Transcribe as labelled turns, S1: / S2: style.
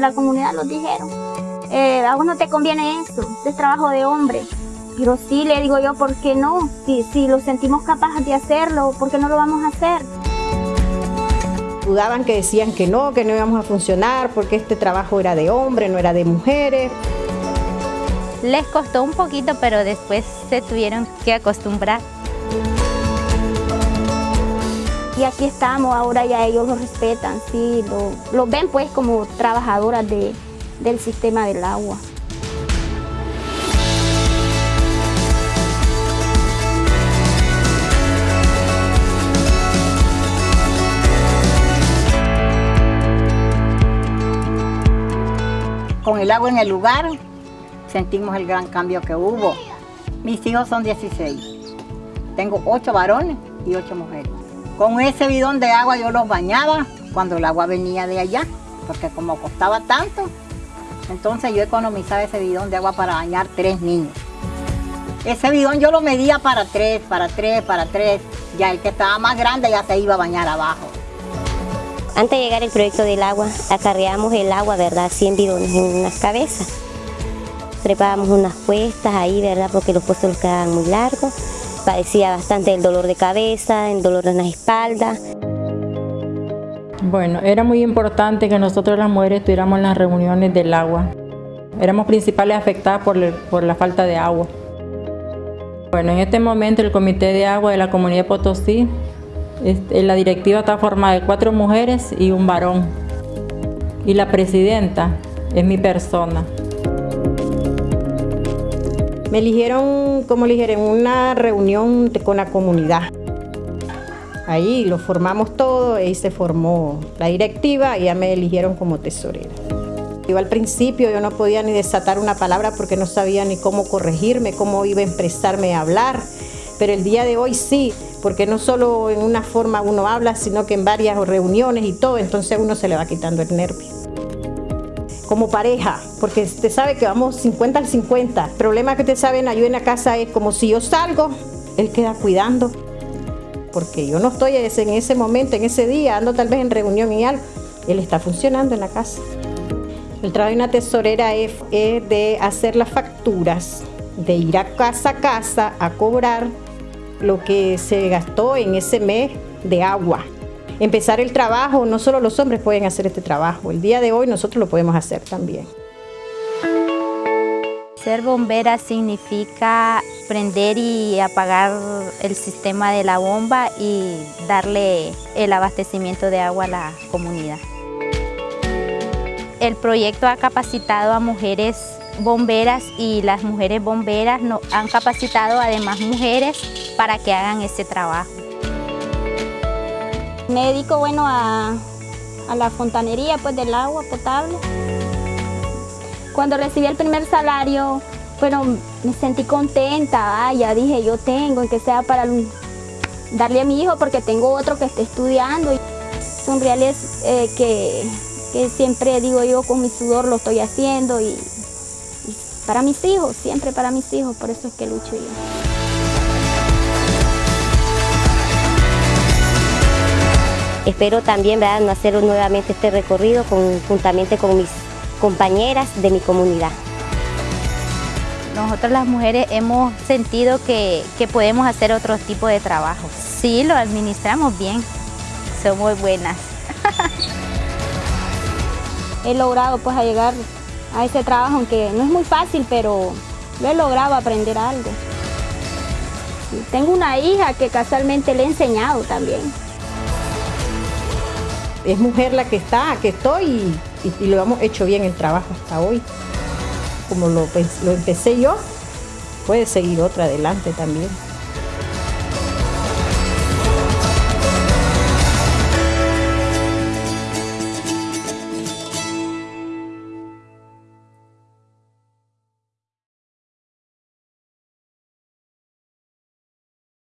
S1: de la comunidad los dijeron. Eh, a vos no te conviene eso, es trabajo de hombre. Pero sí, le digo yo, ¿por qué no? Si, si lo sentimos capaces de hacerlo, ¿por qué no lo vamos a hacer?
S2: Dudaban que decían que no, que no íbamos a funcionar, porque este trabajo era de hombre, no era de mujeres.
S3: Les costó un poquito, pero después se tuvieron que acostumbrar.
S1: Y aquí estamos, ahora ya ellos lo respetan, sí, lo, lo ven pues como trabajadoras de, del sistema del agua.
S4: Con el agua en el lugar, sentimos el gran cambio que hubo. Mis hijos son 16. Tengo 8 varones y 8 mujeres. Con ese bidón de agua yo los bañaba cuando el agua venía de allá, porque como costaba tanto, entonces yo economizaba ese bidón de agua para bañar tres niños. Ese bidón yo lo medía para tres, para tres, para tres. Ya el que estaba más grande ya se iba a bañar abajo.
S5: Antes de llegar el proyecto del agua, acarreábamos el agua, ¿verdad? 100 bidones en unas cabezas. Preparábamos unas cuestas ahí, ¿verdad? Porque los puestos los quedaban muy largos. Padecía bastante el dolor de cabeza, el dolor en la espalda.
S6: Bueno, era muy importante que nosotros las mujeres estuviéramos en las reuniones del agua. Éramos principales afectadas por, por la falta de agua. Bueno, en este momento el Comité de Agua de la Comunidad de Potosí este, la directiva está formada de cuatro mujeres y un varón. Y la presidenta es mi persona.
S2: Me eligieron, como eligieron, una reunión con la comunidad. Ahí lo formamos todo, ahí se formó la directiva y ya me eligieron como tesorera. Yo al principio yo no podía ni desatar una palabra porque no sabía ni cómo corregirme, cómo iba a expresarme a hablar, pero el día de hoy sí, porque no solo en una forma uno habla, sino que en varias reuniones y todo, entonces uno se le va quitando el nervio. Como pareja, porque usted sabe que vamos 50 al 50. El problema que usted sabe yo en la casa es como si yo salgo, él queda cuidando. Porque yo no estoy en ese momento, en ese día, ando tal vez en reunión y algo. Él está funcionando en la casa. El trabajo de una tesorera es, es de hacer las facturas, de ir a casa a casa a cobrar lo que se gastó en ese mes de agua. Empezar el trabajo, no solo los hombres pueden hacer este trabajo, el día de hoy nosotros lo podemos hacer también.
S3: Ser bombera significa prender y apagar el sistema de la bomba y darle el abastecimiento de agua a la comunidad. El proyecto ha capacitado a mujeres bomberas y las mujeres bomberas han capacitado además mujeres para que hagan ese trabajo.
S1: Me dedico bueno, a, la fontanería pues, del agua potable. Cuando recibí el primer salario, bueno, me sentí contenta, ya dije yo tengo, que sea para darle a mi hijo porque tengo otro que está estudiando. Son reales eh, que, que, siempre digo yo con mi sudor lo estoy haciendo y, y para mis hijos, siempre para mis hijos, por eso es que lucho yo.
S5: Espero también ¿verdad? no hacer nuevamente este recorrido juntamente con mis compañeras de mi comunidad.
S3: Nosotras las mujeres hemos sentido que, podemos hacer otro tipo de trabajo. Sí, lo administramos bien, somos buenas.
S1: he logrado pues a llegar a ese trabajo, aunque no es muy fácil, pero lo he logrado aprender algo. Tengo una hija que casualmente le he enseñado también
S2: es mujer la que está, que estoy y, lo hemos hecho bien el trabajo hasta hoy. Como lo, lo empecé yo, puede seguir otra adelante también.